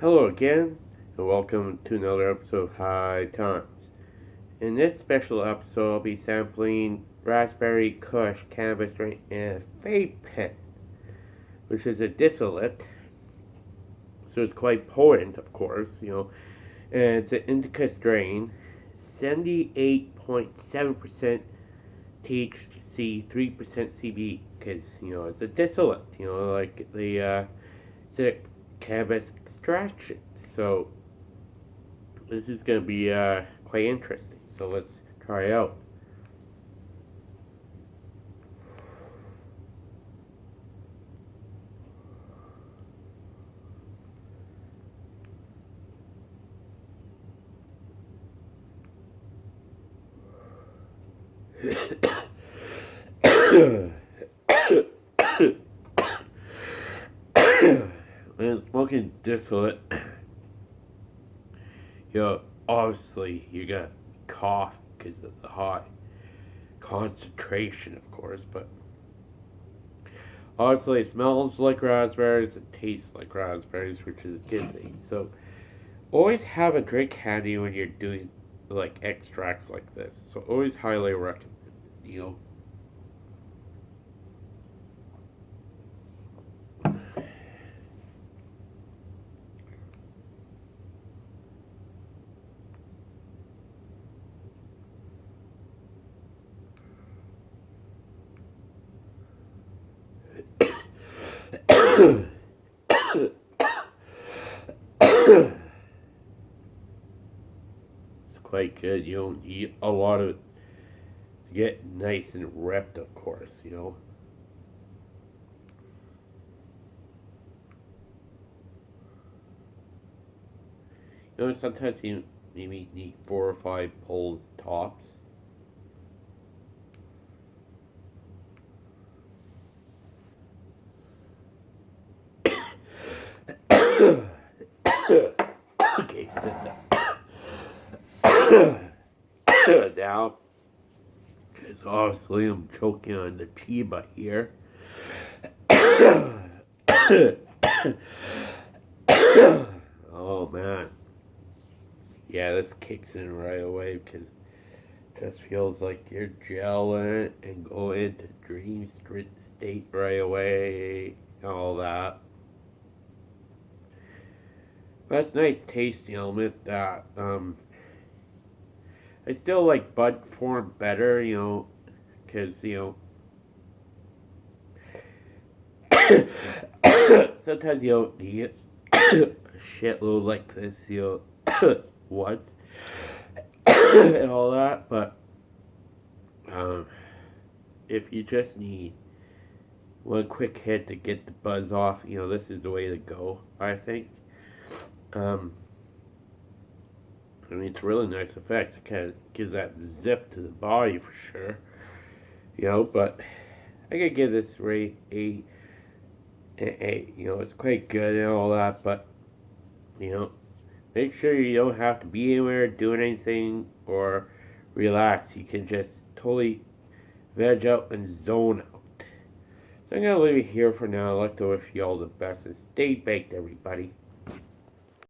Hello again, and welcome to another episode of High Times. In this special episode, I'll be sampling Raspberry Kush Cannabis Strain and Vape Pen, which is a distillate, so it's quite potent, of course, you know, and it's an indica strain, 78.7% THC, 3% CB, because, you know, it's a distillate, you know, like the, uh, a cannabis extraction. So this is going to be uh, quite interesting. So let's try out. When smoking distillate, you know, obviously you're gonna cough because of the high concentration, of course, but obviously it smells like raspberries, it tastes like raspberries, which is a good thing. So always have a drink handy when you're doing like extracts like this. So always highly recommend, you know. It's quite good. You don't eat a lot of it to get nice and ripped, of course, you know. You know, sometimes you maybe need four or five pulls tops. Okay, sit down. down. Because obviously I'm choking on the chiba here. oh man. Yeah, this kicks in right away because just feels like you're gelling and go into dream state right away. All that. That's nice I'll admit that. Um, I still like bud form better, you know, because, you know, sometimes you don't need a shitload like this, you know, once, and all that, but, um, if you just need one quick hit to get the buzz off, you know, this is the way to go, I think. Um, I mean, it's really nice effects. It kind of gives that zip to the body for sure. You know, but I could give this rate a, a, a, you know, it's quite good and all that, but, you know, make sure you don't have to be anywhere doing anything or relax. You can just totally veg out and zone out. So I'm to leave it here for now. I'd like to wish you all the best and stay baked, everybody.